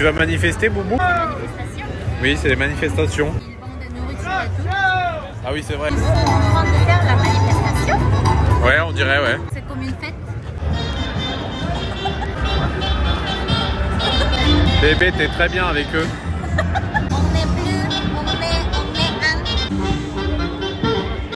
Tu vas manifester, Boubou euh, Oui, c'est les manifestations. Ah oui, c'est vrai. Ils sont en train de faire la manifestation. Ouais, on dirait, ouais. C'est comme une fête. Bébé, t'es très bien avec eux.